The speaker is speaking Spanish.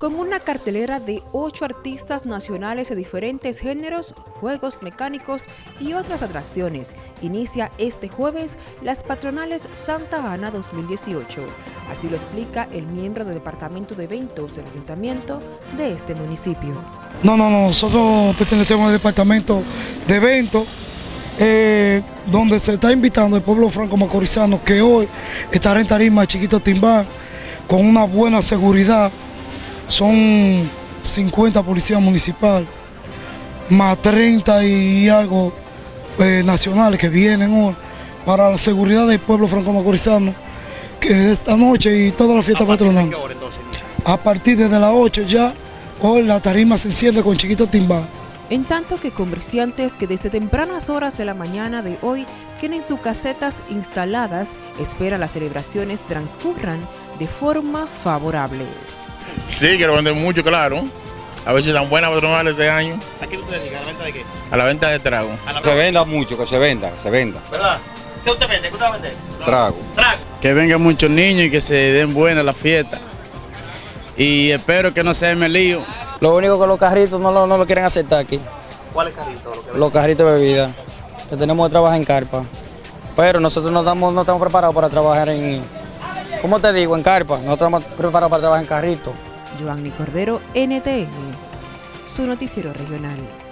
Con una cartelera de ocho artistas nacionales de diferentes géneros, juegos mecánicos y otras atracciones, inicia este jueves las patronales Santa Ana 2018. Así lo explica el miembro del Departamento de Eventos del Ayuntamiento de este municipio. No, no, no, nosotros pertenecemos al Departamento de Eventos, eh, donde se está invitando al pueblo franco-macorizano que hoy estará en tarima Chiquito Timbán con una buena seguridad son 50 policías municipales, más 30 y algo eh, nacionales que vienen hoy para la seguridad del pueblo franco-macorizano, que es esta noche y toda la fiesta patronal. A partir de las 8 ya, hoy la tarima se enciende con Chiquito Timbal. En tanto que comerciantes que desde tempranas horas de la mañana de hoy tienen sus casetas instaladas, esperan las celebraciones transcurran de forma favorable. Sí, quiero vender mucho, claro. A ver si dan buenas patronales este año. ¿A qué usted dedica? ¿A la venta de qué? A la venta de trago. La Se venda mucho, que se venda, se venda. ¿Verdad? ¿Qué usted vende? ¿Qué usted va a vender? Trago. Trago. Que vengan muchos niños y que se den buenas las fiestas. Y espero que no se me lío. Lo único que los carritos no lo, no lo quieren aceptar aquí. ¿Cuál es carrito? Lo que Los carritos de bebida. Que tenemos que trabajar en carpa. Pero nosotros no estamos, no estamos preparados para trabajar en, ¿cómo te digo? En carpa. No estamos preparados para trabajar en carrito. Giovanni Cordero, NTN, su noticiero regional.